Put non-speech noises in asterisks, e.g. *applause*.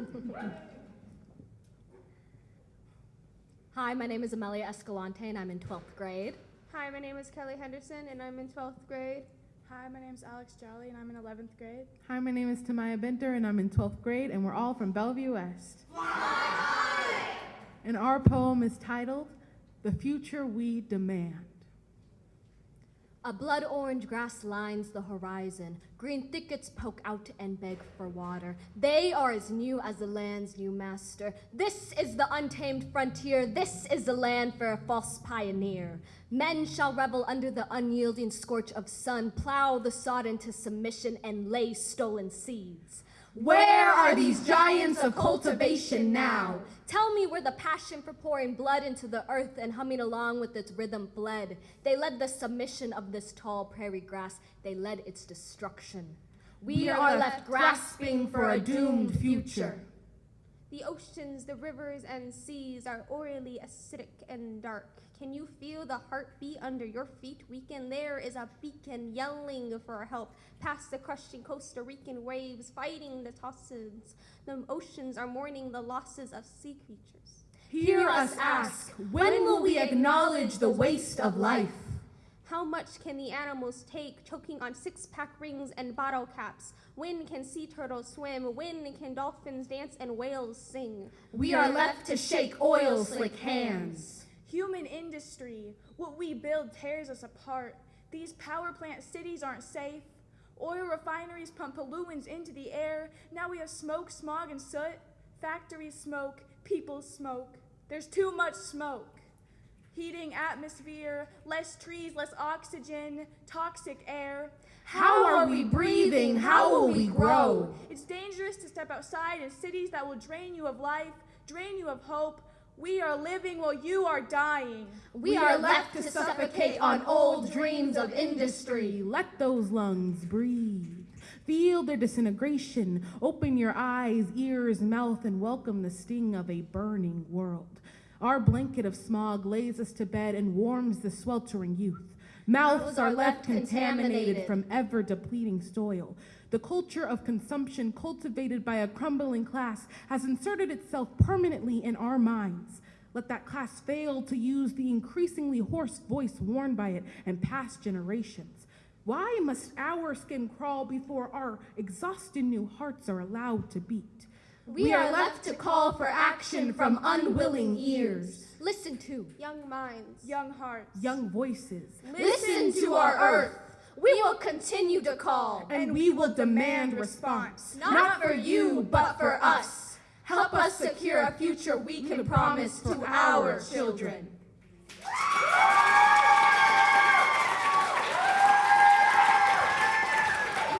*laughs* Hi, my name is Amelia Escalante, and I'm in 12th grade. Hi, my name is Kelly Henderson, and I'm in 12th grade. Hi, my name is Alex Jolly, and I'm in 11th grade. Hi, my name is Tamaya Benter, and I'm in 12th grade, and we're all from Bellevue West. And our poem is titled The Future We Demand. A blood orange grass lines the horizon. Green thickets poke out and beg for water. They are as new as the land's new master. This is the untamed frontier. This is the land for a false pioneer. Men shall revel under the unyielding scorch of sun, plow the sod into submission, and lay stolen seeds. Where are these giants of cultivation now? Tell me where the passion for pouring blood into the earth and humming along with its rhythm fled. They led the submission of this tall prairie grass. They led its destruction. We are left grasping for a doomed future. The oceans, the rivers, and seas are orally acidic and dark. Can you feel the heartbeat under your feet weaken? There is a beacon yelling for help past the crushing Costa Rican waves, fighting the tosses. The oceans are mourning the losses of sea creatures. Hear us ask, when will we acknowledge the waste of life? How much can the animals take, choking on six-pack rings and bottle caps? When can sea turtles swim? When can dolphins dance and whales sing? We are left to shake oil slick hands. Human industry, what we build tears us apart. These power plant cities aren't safe. Oil refineries pump pollutants into the air. Now we have smoke, smog, and soot. Factories smoke, people smoke. There's too much smoke. Heating atmosphere, less trees, less oxygen, toxic air. How are we breathing? How will we grow? It's dangerous to step outside in cities that will drain you of life, drain you of hope, we are living while you are dying. We, we are left to suffocate on old dreams of industry. Let those lungs breathe. Feel their disintegration. Open your eyes, ears, mouth, and welcome the sting of a burning world. Our blanket of smog lays us to bed and warms the sweltering youth. Mouths are left contaminated from ever depleting soil. The culture of consumption cultivated by a crumbling class has inserted itself permanently in our minds. Let that class fail to use the increasingly hoarse voice worn by it and past generations. Why must our skin crawl before our exhausted new hearts are allowed to beat? We are left to call for action from unwilling ears. Listen to young minds, young hearts, young voices. Listen to our earth. We will continue to call. And we will demand response. Not for you, but for us. Help us secure a future we can promise to our children.